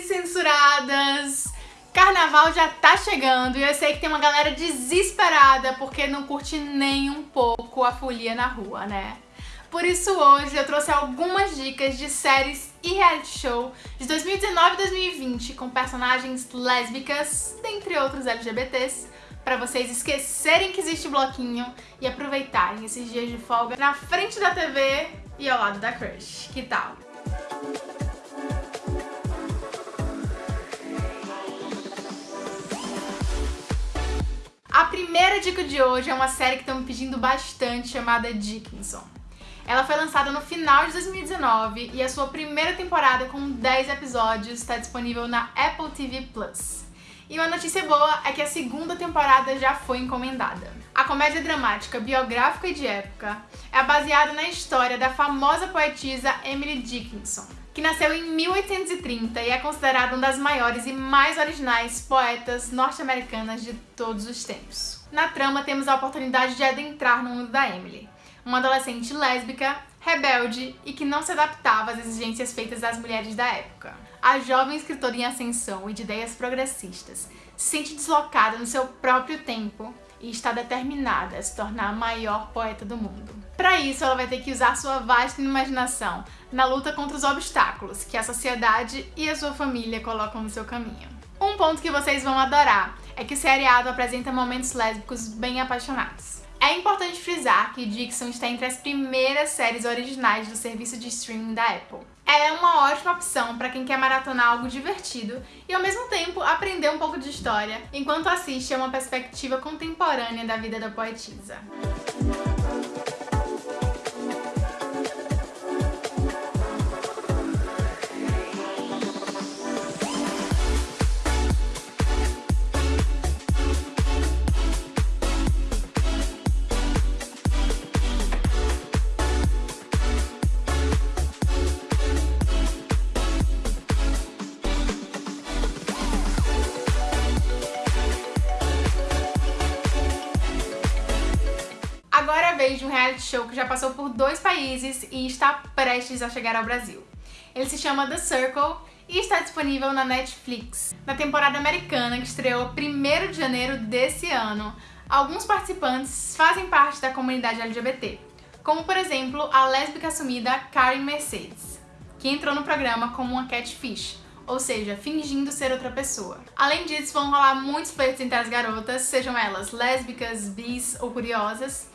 Censuradas! Carnaval já tá chegando e eu sei que tem uma galera desesperada porque não curte nem um pouco a folia na rua, né? Por isso hoje eu trouxe algumas dicas de séries e reality show de 2019 e 2020 com personagens lésbicas, dentre outros LGBTs, para vocês esquecerem que existe bloquinho e aproveitarem esses dias de folga na frente da TV e ao lado da crush. Que tal? A primeira dica de hoje é uma série que estão me pedindo bastante, chamada Dickinson. Ela foi lançada no final de 2019 e a sua primeira temporada com 10 episódios está disponível na Apple TV+. E uma notícia boa é que a segunda temporada já foi encomendada. A comédia dramática, biográfica e de época é baseada na história da famosa poetisa Emily Dickinson, que nasceu em 1830 e é considerada uma das maiores e mais originais poetas norte-americanas de todos os tempos. Na trama temos a oportunidade de adentrar no mundo da Emily, uma adolescente lésbica, rebelde e que não se adaptava às exigências feitas das mulheres da época. A jovem escritora em ascensão e de ideias progressistas se sente deslocada no seu próprio tempo e está determinada a se tornar a maior poeta do mundo. Para isso, ela vai ter que usar sua vasta imaginação na luta contra os obstáculos que a sociedade e a sua família colocam no seu caminho. Um ponto que vocês vão adorar é que o seriado apresenta momentos lésbicos bem apaixonados. É importante frisar que Dixon está entre as primeiras séries originais do serviço de streaming da Apple. É uma ótima opção para quem quer maratonar algo divertido e ao mesmo tempo aprender um pouco de história, enquanto assiste a uma perspectiva contemporânea da vida da poetisa. Vez de um reality show que já passou por dois países e está prestes a chegar ao Brasil. Ele se chama The Circle e está disponível na Netflix. Na temporada americana, que estreou 1 de janeiro desse ano, alguns participantes fazem parte da comunidade LGBT, como por exemplo a lésbica assumida Karen Mercedes, que entrou no programa como uma catfish, ou seja, fingindo ser outra pessoa. Além disso, vão rolar muitos flertes entre as garotas, sejam elas lésbicas, bis ou curiosas,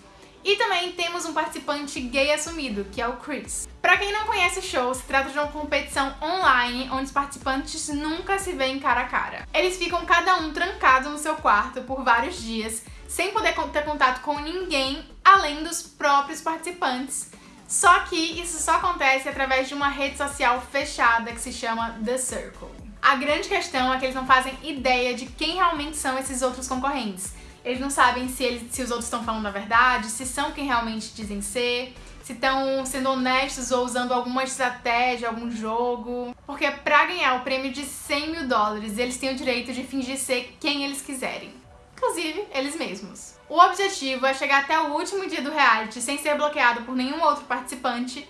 e também temos um participante gay assumido, que é o Chris. Pra quem não conhece o show, se trata de uma competição online onde os participantes nunca se veem cara a cara. Eles ficam cada um trancado no seu quarto por vários dias, sem poder ter contato com ninguém além dos próprios participantes. Só que isso só acontece através de uma rede social fechada que se chama The Circle. A grande questão é que eles não fazem ideia de quem realmente são esses outros concorrentes. Eles não sabem se, eles, se os outros estão falando a verdade, se são quem realmente dizem ser, se estão sendo honestos ou usando alguma estratégia, algum jogo. Porque pra ganhar o prêmio de 100 mil dólares, eles têm o direito de fingir ser quem eles quiserem. Inclusive, eles mesmos. O objetivo é chegar até o último dia do reality sem ser bloqueado por nenhum outro participante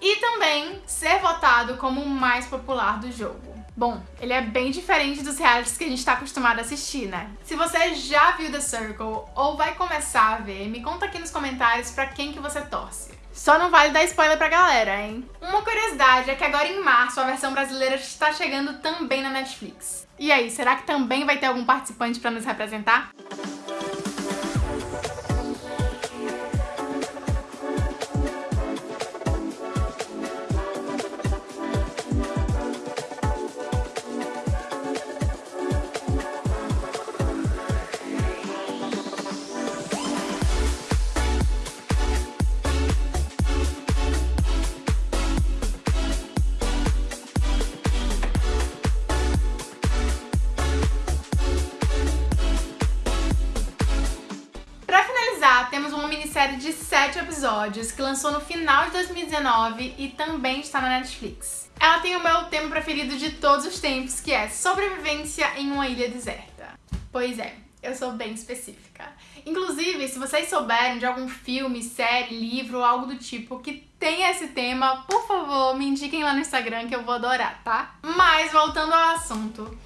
e também ser votado como o mais popular do jogo. Bom, ele é bem diferente dos realities que a gente tá acostumado a assistir, né? Se você já viu The Circle ou vai começar a ver, me conta aqui nos comentários pra quem que você torce. Só não vale dar spoiler pra galera, hein? Uma curiosidade é que agora em março a versão brasileira está chegando também na Netflix. E aí, será que também vai ter algum participante pra nos representar? De 7 episódios que lançou no final de 2019 e também está na Netflix. Ela tem o meu tema preferido de todos os tempos, que é sobrevivência em uma ilha deserta. Pois é, eu sou bem específica. Inclusive, se vocês souberem de algum filme, série, livro ou algo do tipo que tem esse tema, por favor, me indiquem lá no Instagram que eu vou adorar, tá? Mas, voltando ao assunto,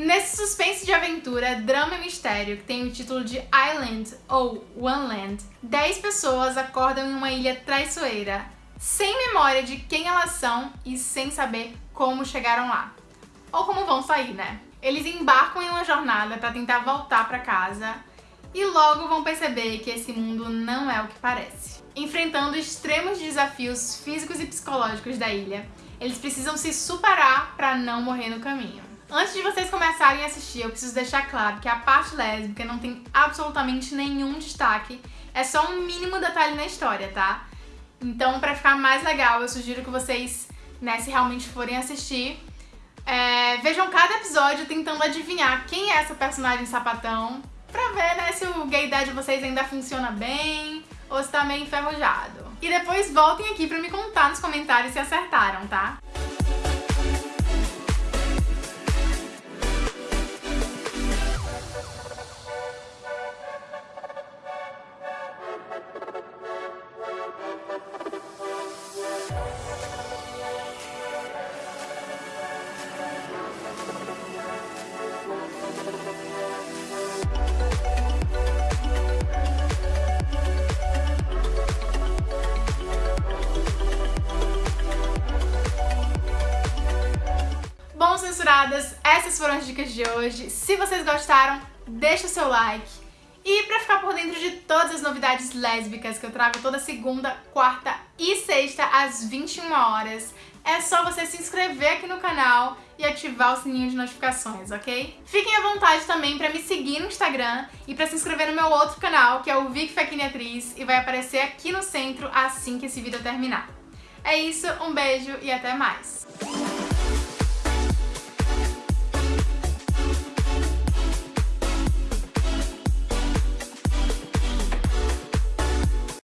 nesse suspense de aventura, drama e mistério, que tem o título de Island ou One Land, 10 pessoas acordam em uma ilha traiçoeira, sem memória de quem elas são e sem saber como chegaram lá. Ou como vão sair, né? Eles embarcam em uma jornada para tentar voltar para casa e logo vão perceber que esse mundo não é o que parece. Enfrentando extremos desafios físicos e psicológicos da ilha, eles precisam se superar para não morrer no caminho. Antes de vocês começarem a assistir, eu preciso deixar claro que a parte lésbica não tem absolutamente nenhum destaque, é só um mínimo detalhe na história, tá? Então, para ficar mais legal, eu sugiro que vocês, né, se realmente forem assistir, é, vejam cada episódio tentando adivinhar quem é essa personagem sapatão, pra ver, né, se o gaydar de vocês ainda funciona bem ou se tá meio enferrujado. E depois voltem aqui pra me contar nos comentários se acertaram, tá? Censuradas, essas foram as dicas de hoje. Se vocês gostaram, deixa o seu like. E pra ficar por dentro de todas as novidades lésbicas que eu trago toda segunda, quarta e sexta às 21 horas, é só você se inscrever aqui no canal e ativar o sininho de notificações, ok? Fiquem à vontade também pra me seguir no Instagram e pra se inscrever no meu outro canal, que é o Vic Faquini Atriz, e vai aparecer aqui no centro assim que esse vídeo terminar. É isso, um beijo e até mais!